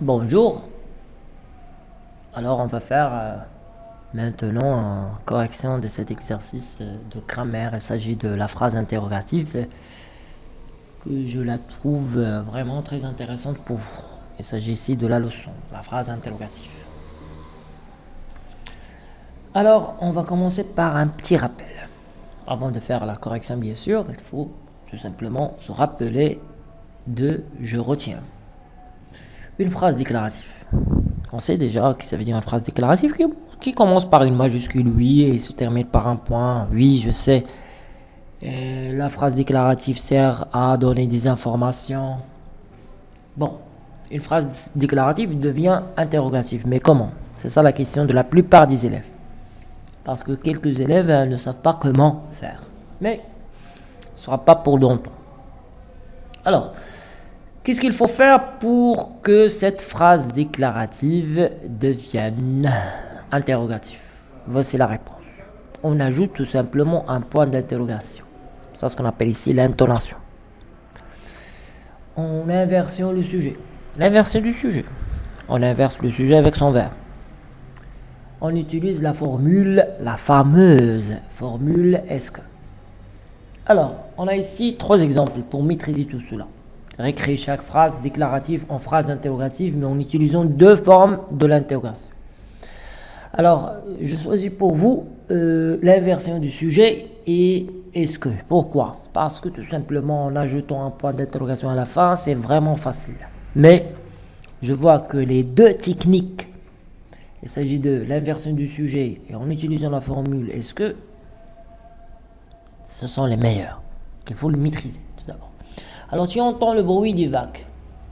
Bonjour. Alors on va faire euh, maintenant une correction de cet exercice euh, de grammaire. Il s'agit de la phrase interrogative que je la trouve euh, vraiment très intéressante pour vous. Il s'agit ici de la leçon, la phrase interrogative. Alors on va commencer par un petit rappel. Avant de faire la correction bien sûr, il faut tout simplement se rappeler de « je retiens ». Une phrase déclarative. On sait déjà que ça veut dire une phrase déclarative qui, commence par une majuscule oui et se termine par un point. Oui, je sais. la phrase déclarative sert à donner des informations. Bon, une phrase déclarative devient interrogative. Mais comment? C'est ça la question de la plupart des élèves. Parce que quelques élèves ne savent pas comment faire. Mais ce ne sera pas pour longtemps. Alors, Qu'est-ce qu'il faut faire pour que cette phrase déclarative devienne interrogative? Voici la réponse. On ajoute tout simplement un point d'interrogation. C'est ce qu'on appelle ici l'intonation. On inverse le sujet. L'inversion du sujet. On inverse le sujet avec son verbe. On utilise la formule, la fameuse formule est-ce que? Alors, on a ici trois exemples pour maîtriser tout cela récréer chaque phrase déclarative en phrase interrogative, mais en utilisant deux formes de l'interrogation. Alors, je choisis pour vous euh, l'inversion du sujet et est-ce que. Pourquoi? Parce que tout simplement, en ajoutant un point d'interrogation à la fin, c'est vraiment facile. Mais, je vois que les deux techniques, il s'agit de l'inversion du sujet et en utilisant la formule est-ce que, ce sont les meilleurs, qu'il faut le maîtriser. Alors tu entends le bruit des vagues.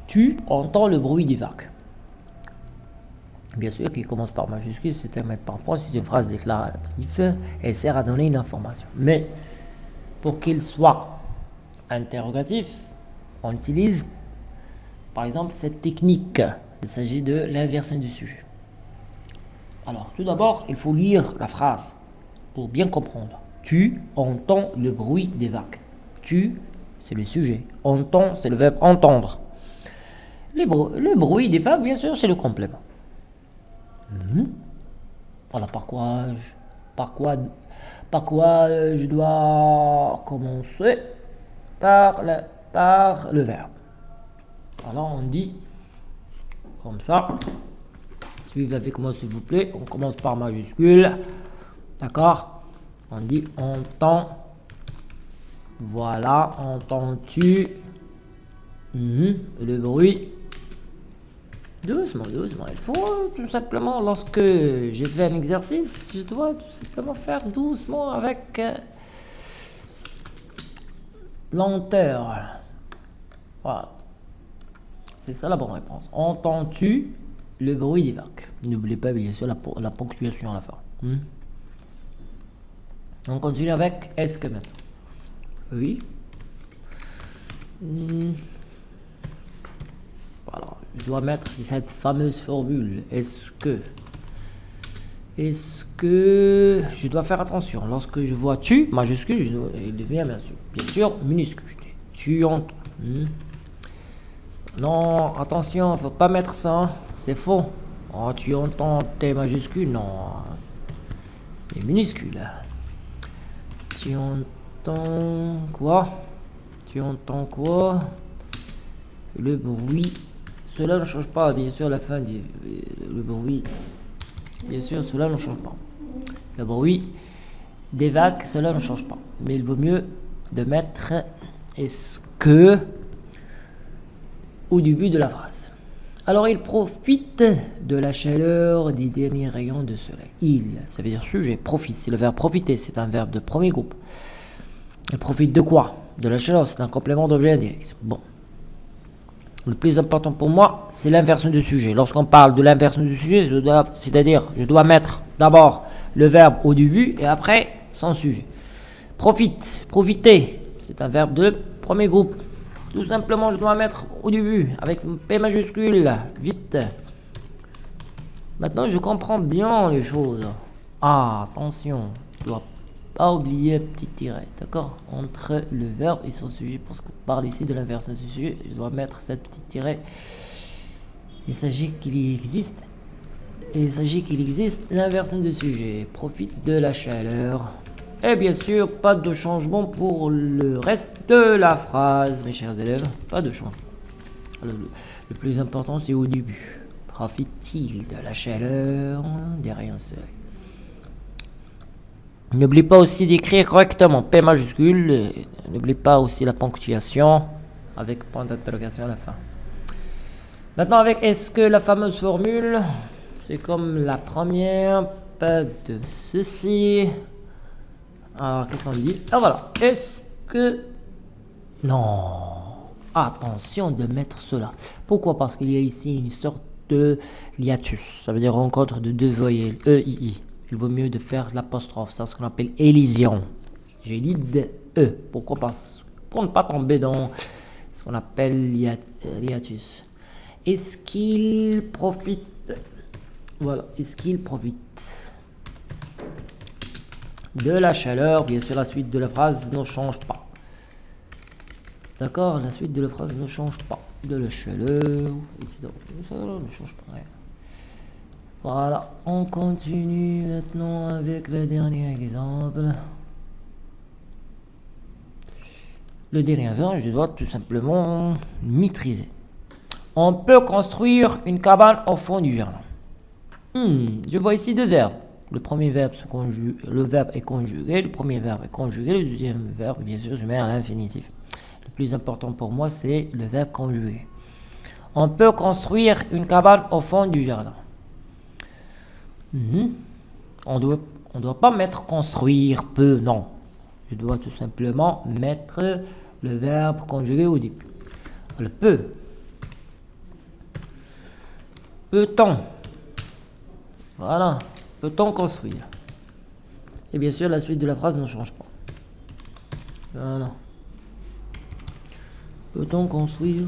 Tu entends le bruit des vagues. Bien sûr qu'il commence par majuscule, c'est termine par point, c'est une phrase déclarative, elle sert à donner une information. Mais pour qu'il soit interrogatif, on utilise par exemple cette technique. Il s'agit de l'inversion du sujet. Alors tout d'abord, il faut lire la phrase pour bien comprendre. Tu entends le bruit des vagues. Tu c'est le sujet. Entend, c'est le verbe entendre. Le, bruit des vagues, bien sûr, c'est le complément. Mhm. Voilà par quoi, je, par quoi, par quoi euh, je dois commencer par le, par le verbe. Alors on dit comme ça. Suivez avec moi s'il vous plaît. On commence par majuscule. D'accord? On dit entend voilà, entends-tu? Mhm, le bruit Doucement, doucement. Il faut tout simplement, lorsque j'ai fait un exercice, je dois tout simplement faire doucement avec euh, lenteur. Voilà. C'est ça la bonne réponse. Entends-tu? Le bruit des vagues N'oubliez pas bien sûr la, ponctuation à la fin. Hmm? On continue avec est-ce que maintenant? Oui. Hmm. Voilà, je dois mettre cette fameuse formule. Est-ce que... Est-ce que... Je dois faire attention? Lorsque je vois tu, majuscule, je il devient bien sûr, bien sûr minuscule. Tu entends. Hmm. Non, attention, faut pas mettre ça. C'est faux. Oh, tu entends tes majuscules? Non. C'est minuscule. Tu entends quoi? Tu entends quoi? Le bruit. Cela ne change pas, bien sûr, la fin du le bruit. Bien sûr, cela ne change pas. Le bruit des vagues, cela ne change pas. Mais il vaut mieux de mettre est-ce que au début de la phrase. Alors il profite de la chaleur des derniers rayons de soleil. Il, ça veut dire sujet, profite. C'est le verbe profiter, c'est un verbe de premier groupe. Elle profite de quoi? De la chaleur, c'est un complément d'objet indirect. Bon. Le plus important pour moi, c'est l'inversion du sujet. Lorsqu'on parle de l'inversion du sujet, c'est-à-dire, je dois mettre d'abord le verbe au début et après son sujet. Profite, profiter, c'est un verbe de premier groupe. Tout simplement, je dois mettre au début avec P majuscule, vite. Maintenant, je comprends bien les choses. Ah, attention, pas oublier petit tiret, d'accord? Entre le verbe et son sujet, parce qu'on parle ici de l'inversion du sujet, je dois mettre cette petite tiret Il s'agit qu'il existe. Il s'agit qu'il existe l'inverse de sujet. Profite de la chaleur. Et bien sûr, pas de changement pour le reste de la phrase, mes chers élèves. Pas de changement. Le, plus important, c'est au début. Profite-t-il de la chaleur des rayons soleil N'oublie pas aussi d'écrire correctement P majuscule. N'oublie pas aussi la ponctuation avec point d'interrogation à la fin. Maintenant, avec est-ce que la fameuse formule, c'est comme la première, pas de ceci? Alors, qu'est-ce qu'on dit? Ah voilà, est-ce que... Non Attention de mettre cela. Pourquoi? Parce qu'il y a ici une sorte de liatus. Ça veut dire rencontre de deux voyelles, E, I, I. Il vaut mieux de faire l'apostrophe. C'est ce qu'on appelle élision. J'ai dit de E. Pourquoi Parce pour ne pas tomber dans ce qu'on appelle liatus. Est-ce qu'il profite Voilà, est-ce qu'il profite de la chaleur Bien sûr, la suite de la phrase ne change pas. D'accord? La suite de la phrase ne change pas. De la chaleur, etc. Ça ne change pas rien. Voilà, on continue maintenant avec le dernier exemple. Le dernier exemple, je dois tout simplement maîtriser. On peut construire une cabane au fond du jardin. Hmm, je vois ici deux verbes. Le premier verbe, verbe est conjugué, le premier verbe est conjugué, le deuxième verbe, bien sûr, je mets à l'infinitif. Le plus important pour moi, c'est le verbe conjugué. On peut construire une cabane au fond du jardin. Hmm. On doit, on doit pas mettre construire peut, non. Je dois tout simplement mettre le verbe conjugué au début. Le peut Peut-on Voilà. Peut-on construire Et bien sûr, la suite de la phrase ne change pas. Voilà. Peut-on construire?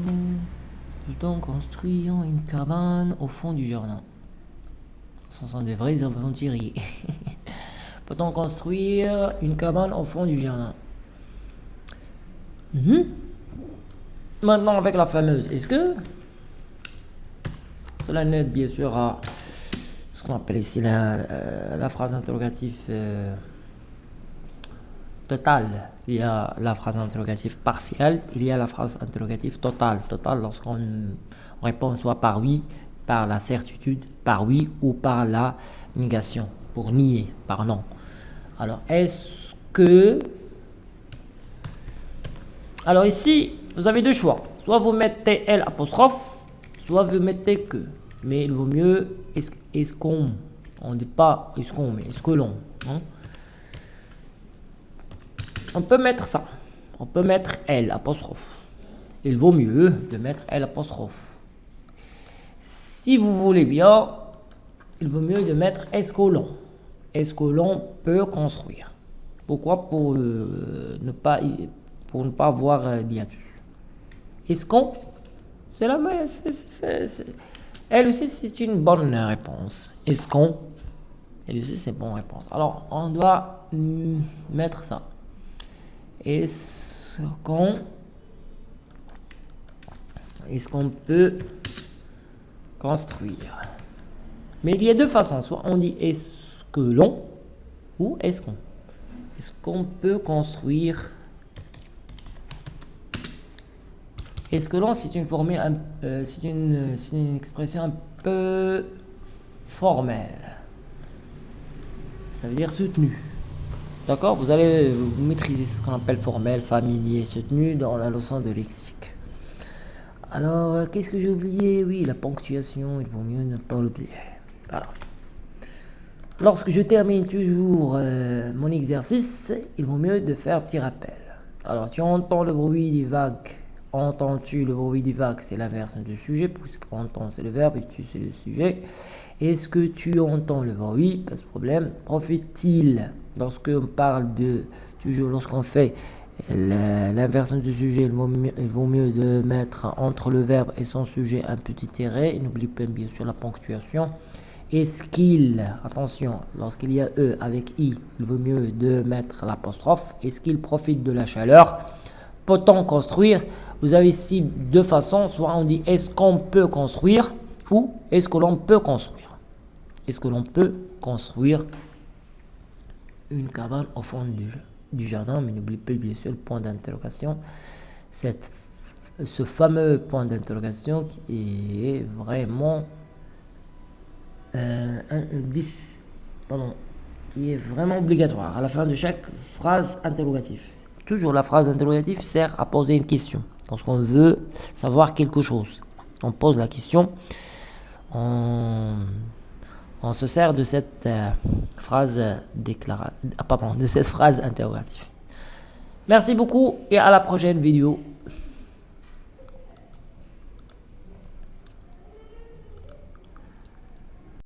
Peut-on construire une cabane au fond du jardin? Ce sont des vrais aventuriers. Peut-on construire une cabane au fond du jardin? Mhm. Maintenant avec la fameuse, est-ce que cela n'aide bien sûr à ce qu'on appelle ici la, euh, phrase interrogative euh, totale? Il y a la phrase interrogative partielle, il y a la phrase interrogative totale. Totale lorsqu'on répond soit par oui, par la certitude, par oui ou par la négation, pour nier, par non. Alors, est-ce que... Alors ici, vous avez deux choix. Soit vous mettez L apostrophe, soit vous mettez que mais il vaut mieux est-ce qu'on, on ne dit pas est-ce qu'on, mais est-ce que l'on. Hein? On peut mettre ça. On peut mettre L apostrophe. Il vaut mieux de mettre L apostrophe. Si vous voulez bien, il vaut mieux de mettre est-ce que l'on. Est-ce que peut construire Pourquoi Pour euh, ne pas pour ne pas avoir euh. Est-ce qu'on C'est la même. Elle aussi, c'est une bonne réponse. Est-ce qu'on Elle aussi, c'est une bonne réponse. Alors, on doit mettre ça. Est-ce qu'on... Est-ce qu'on peut construire Mais il y a deux façons. Soit on dit est-ce que l'on ou est-ce qu'on? Est-ce qu'on peut construire? Est-ce que l'on, c'est une formule, euh, c'est une, une, expression un peu formelle. Ça veut dire soutenu. D'accord? Vous allez maîtriser ce qu'on appelle formel, familier, soutenu dans la leçon de lexique. Alors, euh, qu'est-ce que j'ai oublié? Oui, la ponctuation, il vaut mieux ne pas l'oublier. Lorsque je termine toujours euh, mon exercice, il vaut mieux de faire un petit rappel. Alors, tu entends le bruit des vagues Entends-tu le bruit du vague C'est l'inverse du sujet, puisqu'entend c'est le verbe et tu c'est le sujet. Est-ce que tu entends le bruit? Pas de problème. Profite-t-il Lorsqu'on parle de, toujours lorsqu'on fait l'inversion du sujet, il vaut, mieux, de mettre entre le verbe et son sujet un petit tiret. N'oublie pas bien sûr la ponctuation. Est-ce qu'il, attention, lorsqu'il y a E avec I, il vaut mieux de mettre l'apostrophe. Est-ce qu'il profite de la chaleur Peut-on construire? Vous avez ici deux façons. Soit on dit est-ce qu'on peut construire? Ou est-ce que l'on peut construire? Est-ce que l'on peut construire une cabane au fond du, du jardin Mais n'oublie pas bien sûr le point d'interrogation. Ce fameux point d'interrogation qui est vraiment euh, un, 10, pardon, qui est vraiment obligatoire à la fin de chaque phrase interrogative. Toujours la phrase interrogative sert à poser une question. Lorsqu'on veut savoir quelque chose, on pose la question, on, se sert de cette euh, phrase déclarative, ah, pardon, de cette phrase interrogative. Merci beaucoup et à la prochaine vidéo.